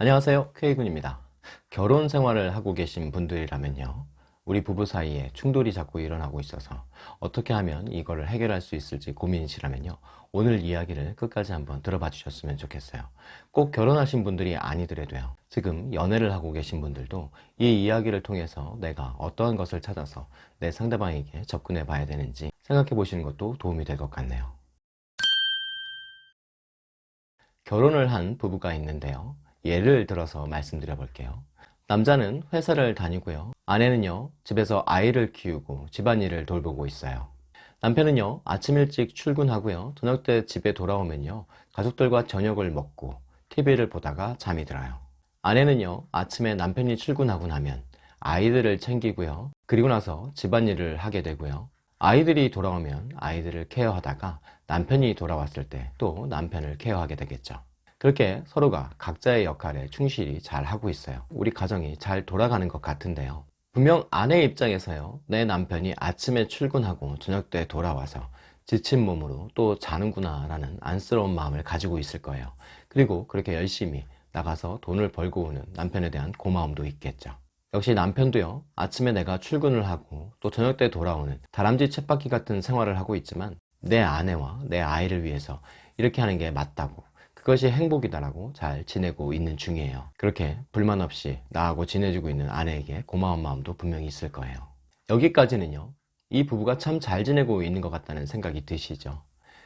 안녕하세요. K군입니다. 결혼 생활을 하고 계신 분들이라면요. 우리 부부 사이에 충돌이 자꾸 일어나고 있어서 어떻게 하면 이거를 해결할 수 있을지 고민이시라면요. 오늘 이야기를 끝까지 한번 들어봐 주셨으면 좋겠어요. 꼭 결혼하신 분들이 아니더라도요. 지금 연애를 하고 계신 분들도 이 이야기를 통해서 내가 어떠한 것을 찾아서 내 상대방에게 접근해 봐야 되는지 생각해 보시는 것도 도움이 될 것 같네요. 결혼을 한 부부가 있는데요 예를 들어서 말씀드려 볼게요. 남자는 회사를 다니고요. 아내는요 집에서 아이를 키우고 집안일을 돌보고 있어요. 남편은요 아침 일찍 출근하고요. 저녁 때 집에 돌아오면요 가족들과 저녁을 먹고 TV를 보다가 잠이 들어요. 아내는요 아침에 남편이 출근하고 나면 아이들을 챙기고요. 그리고 나서 집안일을 하게 되고요. 아이들이 돌아오면 아이들을 케어하다가 남편이 돌아왔을 때 또 남편을 케어하게 되겠죠 그렇게 서로가 각자의 역할에 충실히 잘 하고 있어요. 우리 가정이 잘 돌아가는 것 같은데요. 분명 아내 입장에서요 내 남편이 아침에 출근하고 저녁 때 돌아와서 지친 몸으로 또 자는구나 라는 안쓰러운 마음을 가지고 있을 거예요. 그리고 그렇게 열심히 나가서 돈을 벌고 오는 남편에 대한 고마움도 있겠죠. 역시 남편도요 아침에 내가 출근을 하고 또 저녁 때 돌아오는 다람쥐 쳇바퀴 같은 생활을 하고 있지만 내 아내와 내 아이를 위해서 이렇게 하는 게 맞다고 그것이 행복이다라고 잘 지내고 있는 중이에요. 그렇게 불만 없이 나하고 지내주고 있는 아내에게 고마운 마음도 분명히 있을 거예요. 여기까지는요 이 부부가 참 잘 지내고 있는 것 같다는 생각이 드시죠?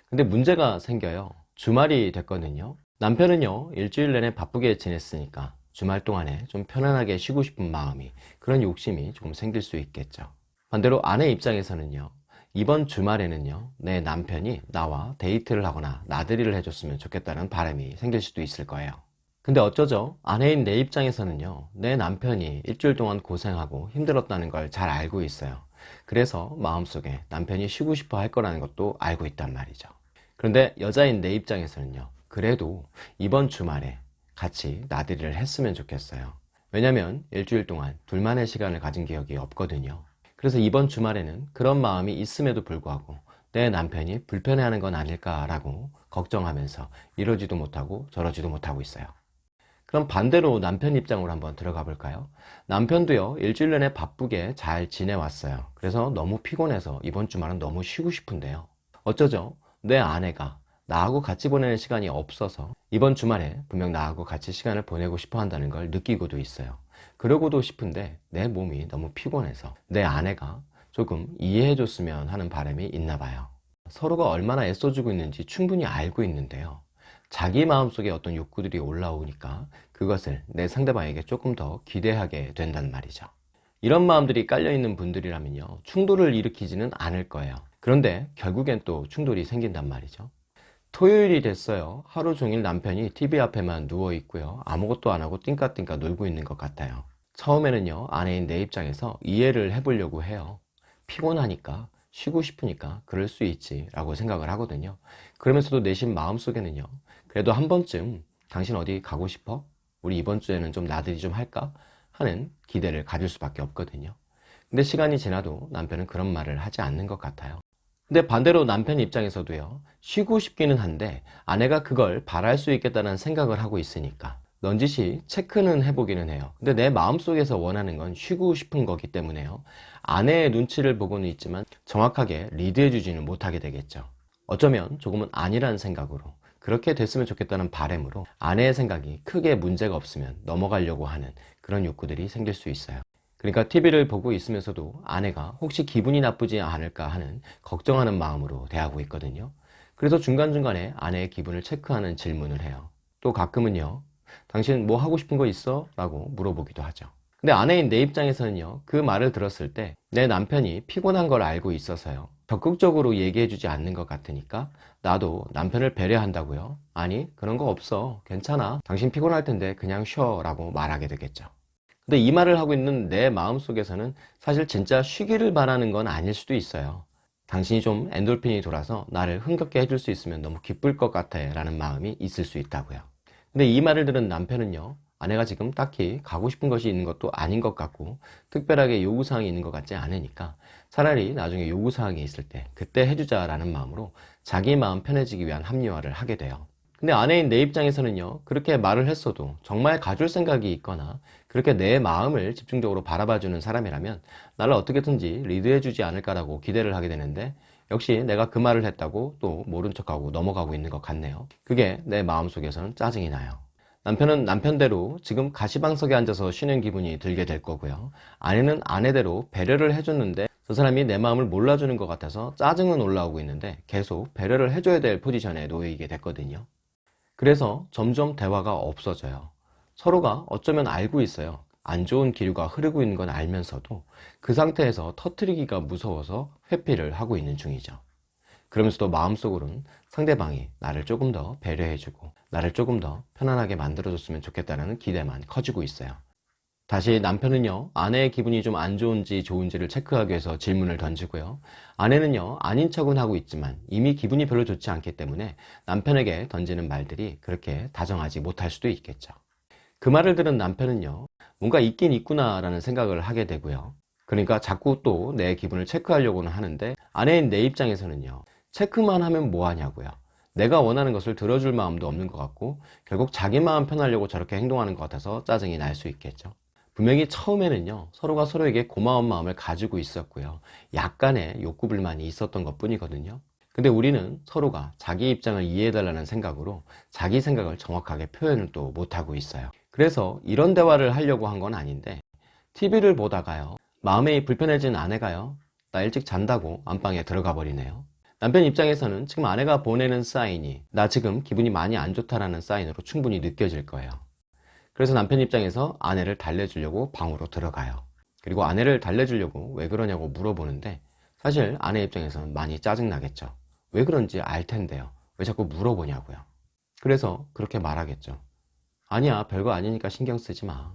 근데 문제가 생겨요. 주말이 됐거든요. 남편은요 일주일 내내 바쁘게 지냈으니까 주말 동안에 좀 편안하게 쉬고 싶은 마음이 그런 욕심이 조금 생길 수 있겠죠. 반대로 아내 입장에서는요 이번 주말에는요 내 남편이 나와 데이트를 하거나 나들이를 해줬으면 좋겠다는 바람이 생길 수도 있을 거예요. 근데 어쩌죠? 아내인 내 입장에서는요 내 남편이 일주일 동안 고생하고 힘들었다는 걸 잘 알고 있어요. 그래서 마음속에 남편이 쉬고 싶어 할 거라는 것도 알고 있단 말이죠. 그런데 여자인 내 입장에서는요 그래도 이번 주말에 같이 나들이를 했으면 좋겠어요. 왜냐면 일주일 동안 둘만의 시간을 가진 기억이 없거든요 그래서 이번 주말에는 그런 마음이 있음에도 불구하고 내 남편이 불편해하는 건 아닐까라고 걱정하면서 이러지도 못하고 저러지도 못하고 있어요. 그럼 반대로 남편 입장으로 한번 들어가 볼까요? 남편도요 일주일 내내 바쁘게 잘 지내왔어요. 그래서 너무 피곤해서 이번 주말은 너무 쉬고 싶은데요. 어쩌죠? 내 아내가 나하고 같이 보내는 시간이 없어서 이번 주말에 분명 나하고 같이 시간을 보내고 싶어 한다는 걸 느끼고도 있어요 그러고도 싶은데 내 몸이 너무 피곤해서 내 아내가 조금 이해해 줬으면 하는 바람이 있나 봐요. 서로가 얼마나 애써주고 있는지 충분히 알고 있는데요. 자기 마음속에 어떤 욕구들이 올라오니까 그것을 내 상대방에게 조금 더 기대하게 된단 말이죠. 이런 마음들이 깔려있는 분들이라면요. 충돌을 일으키지는 않을 거예요. 그런데 결국엔 또 충돌이 생긴단 말이죠 토요일이 됐어요. 하루 종일 남편이 TV 앞에만 누워 있고요. 아무것도 안 하고 띵까띵까 놀고 있는 것 같아요. 처음에는요 아내인 내 입장에서 이해를 해보려고 해요. 피곤하니까 쉬고 싶으니까 그럴 수 있지 라고 생각을 하거든요. 그러면서도 내심 마음속에는요 그래도 한 번쯤 당신 어디 가고 싶어? 우리 이번 주에는 좀 나들이 좀 할까? 하는 기대를 가질 수밖에 없거든요. 근데 시간이 지나도 남편은 그런 말을 하지 않는 것 같아요 근데 반대로 남편 입장에서도요 쉬고 싶기는 한데 아내가 그걸 바랄 수 있겠다는 생각을 하고 있으니까 넌지시 체크는 해보기는 해요. 근데 내 마음속에서 원하는 건 쉬고 싶은 거기 때문에요. 아내의 눈치를 보고는 있지만 정확하게 리드해 주지는 못하게 되겠죠. 어쩌면 조금은 아니라는 생각으로 그렇게 됐으면 좋겠다는 바램으로 아내의 생각이 크게 문제가 없으면 넘어가려고 하는 그런 욕구들이 생길 수 있어요 그러니까 TV를 보고 있으면서도 아내가 혹시 기분이 나쁘지 않을까 하는 걱정하는 마음으로 대하고 있거든요. 그래서 중간중간에 아내의 기분을 체크하는 질문을 해요. 또 가끔은요 당신 뭐 하고 싶은 거 있어? 라고 물어보기도 하죠. 근데 아내인 내 입장에서는요 그 말을 들었을 때 내 남편이 피곤한 걸 알고 있어서요 적극적으로 얘기해 주지 않는 것 같으니까 나도 남편을 배려한다고요 아니 그런 거 없어. 괜찮아. 당신 피곤할 텐데 그냥 쉬어. 라고 말하게 되겠죠 근데 이 말을 하고 있는 내 마음속에서는 사실 진짜 쉬기를 바라는 건 아닐 수도 있어요. 당신이 좀 엔돌핀이 돌아서 나를 흥겹게 해줄 수 있으면 너무 기쁠 것 같아 라는 마음이 있을 수 있다고요. 근데 이 말을 들은 남편은요 아내가 지금 딱히 가고 싶은 것이 있는 것도 아닌 것 같고 특별하게 요구사항이 있는 것 같지 않으니까 차라리 나중에 요구사항이 있을 때 그때 해주자 라는 마음으로 자기 마음 편해지기 위한 합리화를 하게 돼요 근데 아내인 내 입장에서는요 그렇게 말을 했어도 정말 가줄 생각이 있거나 그렇게 내 마음을 집중적으로 바라봐주는 사람이라면 나를 어떻게든지 리드해주지 않을까라고 기대를 하게 되는데 역시 내가 그 말을 했다고 또 모른 척하고 넘어가고 있는 것 같네요. 그게 내 마음속에서는 짜증이 나요. 남편은 남편대로 지금 가시방석에 앉아서 쉬는 기분이 들게 될 거고요. 아내는 아내대로 배려를 해줬는데 저 사람이 내 마음을 몰라주는 것 같아서 짜증은 올라오고 있는데 계속 배려를 해줘야 될 포지션에 놓이게 됐거든요 그래서 점점 대화가 없어져요. 서로가 어쩌면 알고 있어요. 안 좋은 기류가 흐르고 있는 건 알면서도 그 상태에서 터트리기가 무서워서 회피를 하고 있는 중이죠. 그러면서도 마음속으로는 상대방이 나를 조금 더 배려해주고 나를 조금 더 편안하게 만들어줬으면 좋겠다는 기대만 커지고 있어요 다시 남편은요 아내의 기분이 좀 안 좋은지 좋은지를 체크하기 위해서 질문을 던지고요. 아내는요 아닌 척은 하고 있지만 이미 기분이 별로 좋지 않기 때문에 남편에게 던지는 말들이 그렇게 다정하지 못할 수도 있겠죠. 그 말을 들은 남편은요 뭔가 있긴 있구나 라는 생각을 하게 되고요. 그러니까 자꾸 또 내 기분을 체크하려고는 하는데 아내인 내 입장에서는요 체크만 하면 뭐하냐고요. 내가 원하는 것을 들어줄 마음도 없는 것 같고 결국 자기 마음 편하려고 저렇게 행동하는 것 같아서 짜증이 날 수 있겠죠 분명히 처음에는요 서로가 서로에게 고마운 마음을 가지고 있었고요. 약간의 욕구 불만이 있었던 것 뿐이거든요. 근데 우리는 서로가 자기 입장을 이해해달라는 생각으로 자기 생각을 정확하게 표현을 또 못하고 있어요. 그래서 이런 대화를 하려고 한 건 아닌데 TV를 보다가요 마음이 불편해진 아내가요 나 일찍 잔다고 안방에 들어가 버리네요. 남편 입장에서는 지금 아내가 보내는 사인이 나 지금 기분이 많이 안 좋다라는 사인으로 충분히 느껴질 거예요 그래서 남편 입장에서 아내를 달래주려고 방으로 들어가요. 그리고 아내를 달래주려고 왜 그러냐고 물어보는데 사실 아내 입장에서는 많이 짜증나겠죠. 왜 그런지 알 텐데요. 왜 자꾸 물어보냐고요. 그래서 그렇게 말하겠죠. 아니야 별거 아니니까 신경 쓰지 마.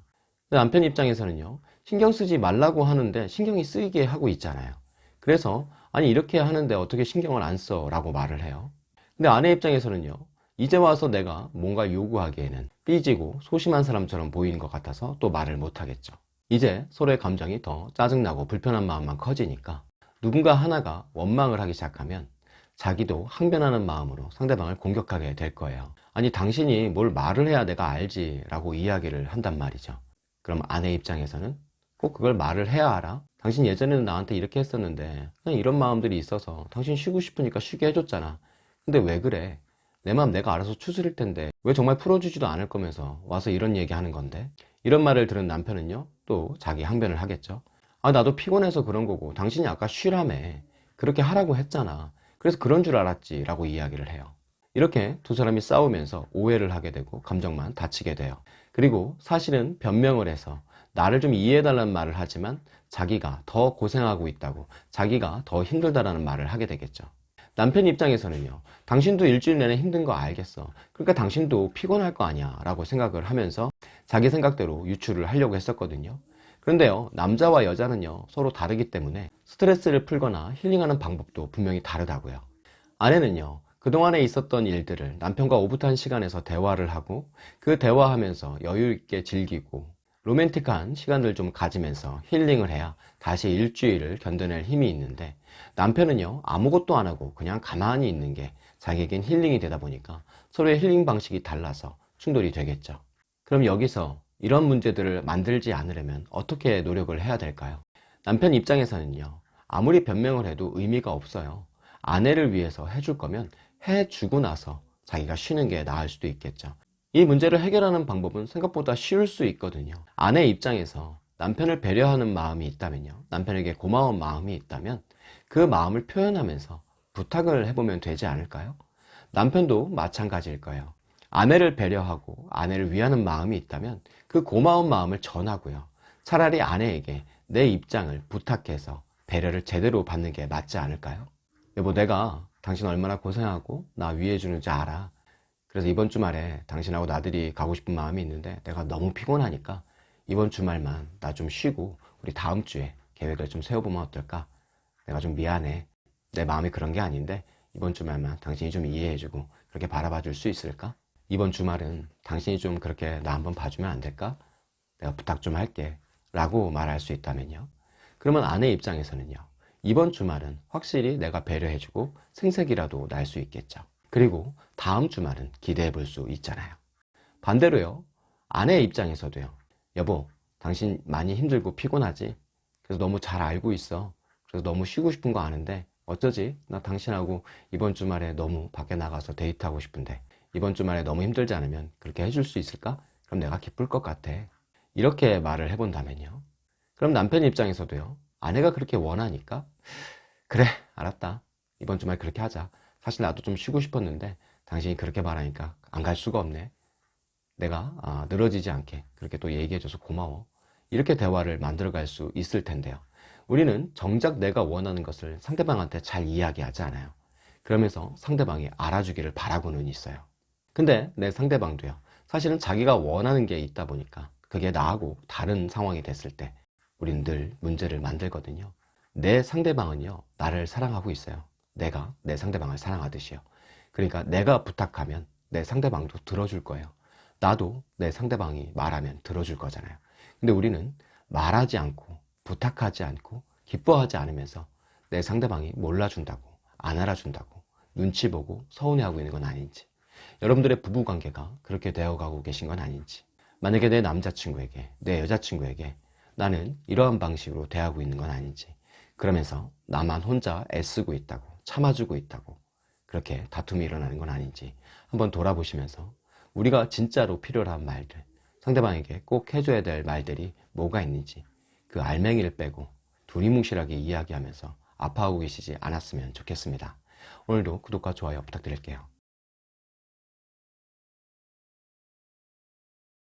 남편 입장에서는요 신경 쓰지 말라고 하는데 신경이 쓰이게 하고 있잖아요. 그래서 아니 이렇게 하는데 어떻게 신경을 안 써? 라고 말을 해요. 근데 아내 입장에서는요 이제 와서 내가 뭔가 요구하기에는 삐지고 소심한 사람처럼 보이는 것 같아서 또 말을 못하겠죠 이제 서로의 감정이 더 짜증나고 불편한 마음만 커지니까 누군가 하나가 원망을 하기 시작하면 자기도 항변하는 마음으로 상대방을 공격하게 될 거예요 아니 당신이 뭘 말을 해야 내가 알지 라고 이야기를 한단 말이죠 그럼 아내 입장에서는 꼭 그걸 말을 해야 알아? 당신 예전에는 나한테 이렇게 했었는데 그냥 이런 마음들이 있어서 당신 쉬고 싶으니까 쉬게 해줬잖아 근데 왜 그래? 내 마음 내가 알아서 추스릴 텐데 왜 정말 풀어주지도 않을 거면서 와서 이런 얘기 하는 건데? 이런 말을 들은 남편은요 또 자기 항변을 하겠죠. 아 나도 피곤해서 그런 거고 당신이 아까 쉬라며 그렇게 하라고 했잖아. 그래서 그런 줄 알았지 라고 이야기를 해요. 이렇게 두 사람이 싸우면서 오해를 하게 되고 감정만 다치게 돼요. 그리고 사실은 변명을 해서 나를 좀 이해해달라는 말을 하지만 자기가 더 고생하고 있다고 자기가 더 힘들다라는 말을 하게 되겠죠 남편 입장에서는요 당신도 일주일 내내 힘든 거 알겠어. 그러니까 당신도 피곤할 거 아니야 라고 생각을 하면서 자기 생각대로 유출을 하려고 했었거든요. 그런데요 남자와 여자는요 서로 다르기 때문에 스트레스를 풀거나 힐링하는 방법도 분명히 다르다고요. 아내는요 그동안에 있었던 일들을 남편과 오붓한 시간에서 대화를 하고 그 대화하면서 여유있게 즐기고 로맨틱한 시간들 좀 가지면서 힐링을 해야 다시 일주일을 견뎌낼 힘이 있는데 남편은요 아무것도 안 하고 그냥 가만히 있는 게 자기에겐 힐링이 되다 보니까 서로의 힐링 방식이 달라서 충돌이 되겠죠. 그럼 여기서 이런 문제들을 만들지 않으려면 어떻게 노력을 해야 될까요? 남편 입장에서는요 아무리 변명을 해도 의미가 없어요. 아내를 위해서 해줄 거면 해주고 나서 자기가 쉬는 게 나을 수도 있겠죠. 이 문제를 해결하는 방법은 생각보다 쉬울 수 있거든요. 아내 입장에서 남편을 배려하는 마음이 있다면요 남편에게 고마운 마음이 있다면 그 마음을 표현하면서 부탁을 해보면 되지 않을까요? 남편도 마찬가지일 거예요 아내를 배려하고 아내를 위하는 마음이 있다면 그 고마운 마음을 전하고요 차라리 아내에게 내 입장을 부탁해서 배려를 제대로 받는 게 맞지 않을까요? 여보 내가 당신 얼마나 고생하고 나 위해주는지 알아 그래서 이번 주말에 당신하고 나들이 가고 싶은 마음이 있는데 내가 너무 피곤하니까 이번 주말만 나 좀 쉬고 우리 다음 주에 계획을 좀 세워보면 어떨까? 내가 좀 미안해 내 마음이 그런 게 아닌데 이번 주말만 당신이 좀 이해해주고 그렇게 바라봐 줄 수 있을까? 이번 주말은 당신이 좀 그렇게 나 한번 봐주면 안 될까? 내가 부탁 좀 할게 라고 말할 수 있다면요 그러면 아내 입장에서는요 이번 주말은 확실히 내가 배려해주고 생색이라도 날 수 있겠죠 그리고 다음 주말은 기대해 볼 수 있잖아요. 반대로요. 아내의 입장에서도요. 여보, 당신 많이 힘들고 피곤하지? 그래서 너무 잘 알고 있어. 그래서 너무 쉬고 싶은 거 아는데 어쩌지? 나 당신하고 이번 주말에 너무 밖에 나가서 데이트하고 싶은데 이번 주말에 너무 힘들지 않으면 그렇게 해줄 수 있을까? 그럼 내가 기쁠 것 같아. 이렇게 말을 해본다면요. 그럼 남편 입장에서도요. 아내가 그렇게 원하니까 그래 알았다. 이번 주말 그렇게 하자. 사실 나도 좀 쉬고 싶었는데 당신이 그렇게 말하니까 안 갈 수가 없네. 내가 아, 늘어지지 않게 그렇게 또 얘기해줘서 고마워. 이렇게 대화를 만들어갈 수 있을 텐데요. 우리는 정작 내가 원하는 것을 상대방한테 잘 이야기하지 않아요. 그러면서 상대방이 알아주기를 바라고는 있어요. 근데 내 상대방도요. 사실은 자기가 원하는 게 있다 보니까 그게 나하고 다른 상황이 됐을 때 우리는 늘 문제를 만들거든요. 내 상대방은요, 나를 사랑하고 있어요. 내가 내 상대방을 사랑하듯이요. 그러니까 내가 부탁하면 내 상대방도 들어줄 거예요. 나도 내 상대방이 말하면 들어줄 거잖아요. 근데 우리는 말하지 않고 부탁하지 않고 기뻐하지 않으면서 내 상대방이 몰라준다고 안 알아준다고 눈치 보고 서운해하고 있는 건 아닌지 여러분들의 부부관계가 그렇게 되어가고 계신 건 아닌지 만약에 내 남자친구에게 내 여자친구에게 나는 이러한 방식으로 대하고 있는 건 아닌지 그러면서 나만 혼자 애쓰고 있다고 참아주고 있다고 그렇게 다툼이 일어나는 건 아닌지 한번 돌아보시면서 우리가 진짜로 필요로 한 말들 상대방에게 꼭 해줘야 될 말들이 뭐가 있는지 그 알맹이를 빼고 두리뭉실하게 이야기하면서 아파하고 계시지 않았으면 좋겠습니다. 오늘도 구독과 좋아요 부탁드릴게요.